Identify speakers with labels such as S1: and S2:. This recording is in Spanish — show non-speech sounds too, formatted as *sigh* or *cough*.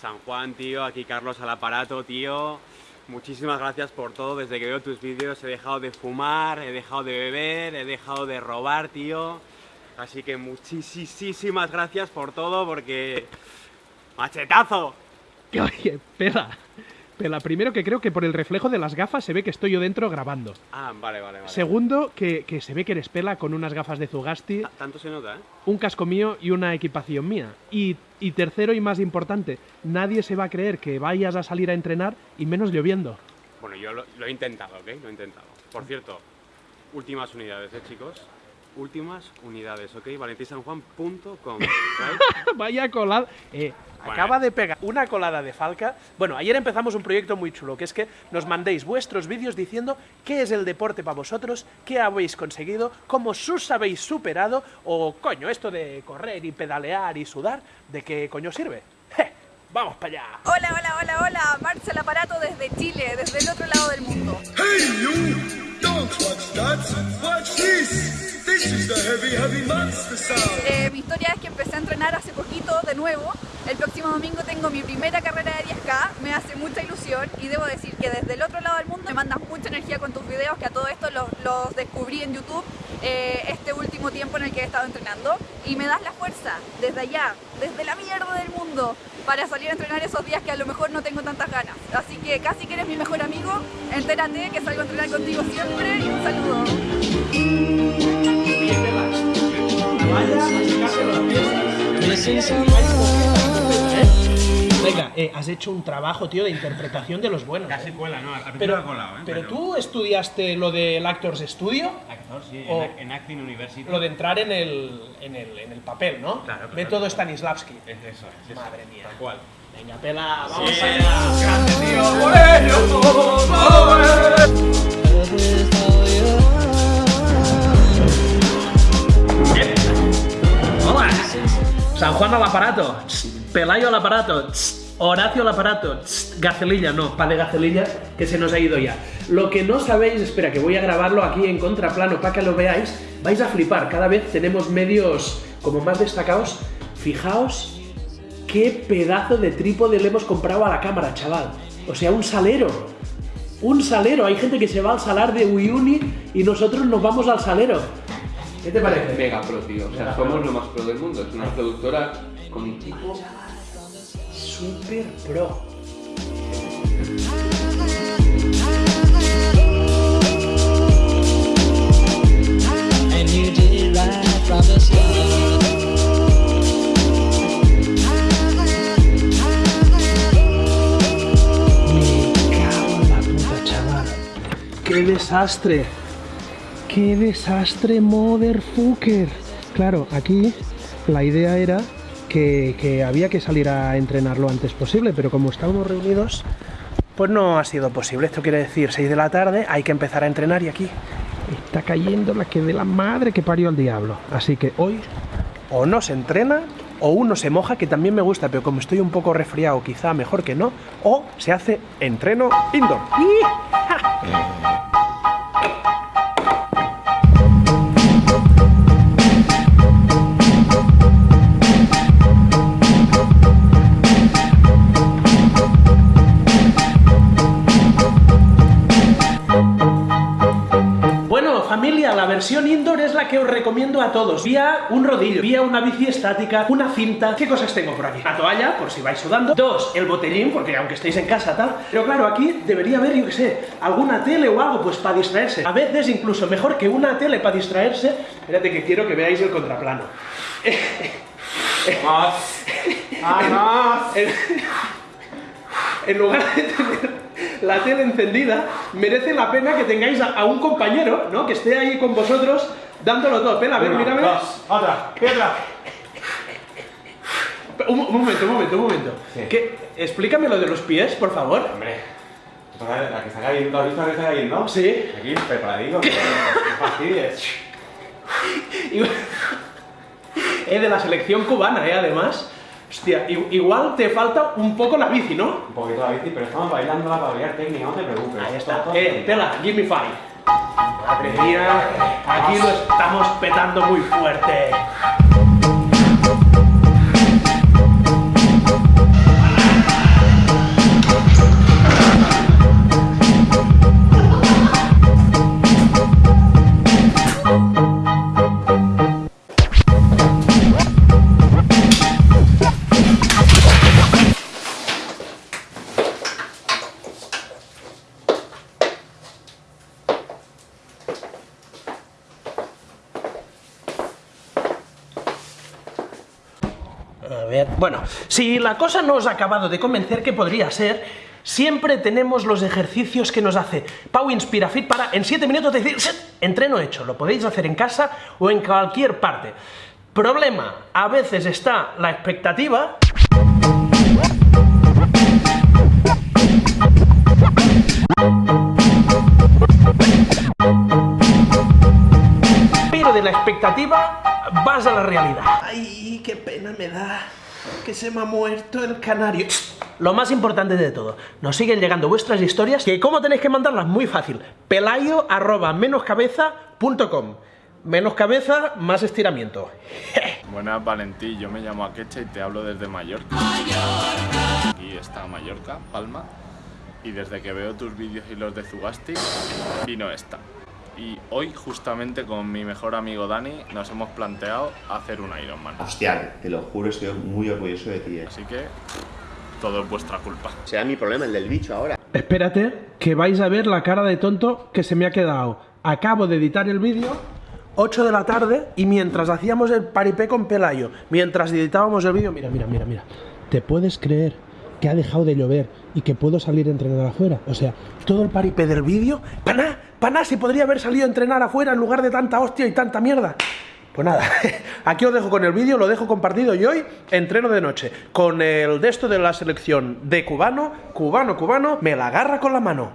S1: San Juan, tío, aquí Carlos al aparato, tío. Muchísimas gracias por todo, desde que veo tus vídeos he dejado de fumar, he dejado de beber, he dejado de robar, tío. Así que muchísimas gracias por todo, porque... ¡Machetazo! *laughs*
S2: Oye, pela. Pela, primero que creo que por el reflejo de las gafas se ve que estoy yo dentro grabando.
S1: Ah, vale, vale, vale.
S2: Segundo, que, que se ve que eres pela con unas gafas de Zugasti,
S1: Ah, Tanto se nota, ¿eh?
S2: un casco mío y una equipación mía. Y, y tercero y más importante, nadie se va a creer que vayas a salir a entrenar y menos lloviendo.
S1: Bueno, yo lo, lo he intentado, ¿ok? Lo he intentado. Por cierto, últimas unidades, ¿eh, chicos? Últimas unidades, ¿ok? valentisanjuan.com, *laughs* ¿right?
S2: Vaya colada. Eh,
S1: Bueno.
S2: acaba de pegar una colada de falca. Bueno, ayer empezamos un proyecto muy chulo, que es que nos mandéis vuestros vídeos diciendo qué es el deporte para vosotros, qué habéis conseguido, cómo sus habéis superado, o coño, esto de correr y pedalear y sudar, ¿de qué coño sirve? ¡Je! ¡Vamos para allá!
S3: Hola, hola, hola, hola, Marcia el aparato desde Chile, desde el otro lado del mundo.
S4: Hey you! Don't watch that!
S3: Eh, mi historia es que empecé a entrenar hace poquito de nuevo. El próximo domingo tengo mi primera carrera de 10K, me hace mucha ilusión y debo decir que desde el otro lado del mundo me mandas mucha energía con tus videos, que a todo esto los, los descubrí en YouTube eh, este último tiempo en el que he estado entrenando y me das la fuerza desde allá, desde la mierda del mundo, para salir a entrenar esos días que a lo mejor no tengo tantas ganas. Así que casi que eres mi mejor amigo, entérate que salgo a entrenar contigo siempre y un saludo.
S2: Venga, eh, has hecho un trabajo, tío, de interpretación de los buenos.
S1: Casi cuela, ¿no? Al
S2: Pero,
S1: me ha colado, ¿eh?
S2: pero tú estudiaste lo del Actors Studio,
S1: Actor, sí,
S2: O-
S1: en, en Acting University.
S2: lo de entrar en el, en el, en el papel, ¿no?
S1: Claro, claro.
S2: Método Stanislavski.
S1: Es eso, es eso.
S2: Madre mía.
S1: Tal cual.
S2: Venga, pela, vamos
S1: Sí.
S2: allá.
S1: ¡Grande, tío!
S2: Hola. San Juan al aparato. Pelayo al aparato. Tss, Horacio al aparato. Tss, Gacelilla, no, pa de Gacelilla, que se nos ha ido ya. Lo que no sabéis, espera, que voy a grabarlo aquí en contraplano para que lo veáis. Vais a flipar, cada vez tenemos medios como más destacados. Fijaos qué pedazo de trípode le hemos comprado a la cámara, chaval. O sea, un salero. Un salero. Hay gente que se va al salar de Uyuni y nosotros nos vamos al salero. ¿Qué te parece?
S5: Mega pro, tío. O sea, somos lo más pro del mundo. Es una productora con equipo.
S2: Super pro. ¡Qué desastre! ¡Qué desastre, motherfucker! Claro, aquí la idea era que, que había que salir a entrenar lo antes posible, pero como estábamos reunidos, pues no ha sido posible. Esto quiere decir 6 de la tarde, hay que empezar a entrenar y aquí está cayendo la que de la madre que parió al diablo. Así que hoy o no se entrena o uno se moja, que también me gusta, pero como estoy un poco resfriado, quizá mejor que no, o se hace entreno indoor. ¡Ih! Versión indoor es la que os recomiendo a todos. Vía un rodillo, vía una bici estática, una cinta. ¿Qué cosas tengo por aquí? La toalla, por si vais sudando. Dos, el botellín, porque aunque estéis en casa tal. Pero claro, aquí debería haber, yo qué sé, alguna tele o algo, pues para distraerse. A veces incluso mejor que una tele para distraerse. Espérate que quiero que veáis el contraplano. *laughs* En, en lugar de tener la tele encendida, merece la pena que tengáis a, a un compañero, ¿no? Que esté ahí con vosotros dándolo todo. Pela, a ver,
S1: Una,
S2: mírame.
S1: dos, otra, otra.
S2: Un, un momento, un momento, un momento.
S1: Sí.
S2: ¿Qué? Explícame lo de los pies, por favor.
S1: Hombre, ¿tú sabes la que está cayendo, ¿has visto la que está cayendo?
S2: Sí.
S1: Aquí, preparadito, no fastidies. *laughs* *laughs*
S2: Eh, de la selección cubana, eh, además. Hostia, igual te falta un poco la bici, ¿no?
S1: Un poquito la bici, pero estamos bailando la pavillera técnica, no te preocupes.
S2: Ahí está.
S1: Todo- todo
S2: Eh. Pela, give me five. Madre mía, aquí lo estamos petando muy fuerte. Bueno, si la cosa no os ha acabado de convencer, que podría ser, siempre tenemos los ejercicios que nos hace Pau Inspirafit para en 7 minutos decir, "Set, entreno hecho, lo podéis hacer en casa o en cualquier parte. Problema, a veces está la expectativa. Pero de la expectativa vas a la realidad. Ay, qué pena me da que se me ha muerto el canario. Lo más importante de todo, nos siguen llegando vuestras historias, que cómo tenéis que mandarlas, muy fácil, pelayo arroba menoscabeza.com Menos cabeza, más estiramiento. *laughs*
S6: Buenas Valentí, yo me llamo Akecha y te hablo desde Mallorca. Aquí está Mallorca, Palma. Y desde que veo tus vídeos y los de Zugasti, vino esta. Y hoy, justamente con mi mejor amigo Dani, nos hemos planteado hacer un Ironman.
S7: Hostia, te lo juro, estoy muy orgulloso de ti. eh.
S6: Así que, todo es vuestra culpa.
S7: Será mi problema, el del bicho ahora.
S2: Espérate, que vais a ver la cara de tonto que se me ha quedado. Acabo de editar el vídeo, 8 de la tarde, y mientras hacíamos el paripé con Pelayo, mientras editábamos el vídeo, mira, mira, mira, mira. ¿Te puedes creer que ha dejado de llover y que puedo salir a entrenar afuera? O sea, todo el paripé del vídeo, paná, paná, si podría haber salido a entrenar afuera en lugar de tanta hostia y tanta mierda. Pues nada, *laughs* aquí os dejo con el vídeo, lo dejo compartido y hoy entreno de noche con el de esto de la selección de cubano, cubano, cubano, me la agarra con la mano.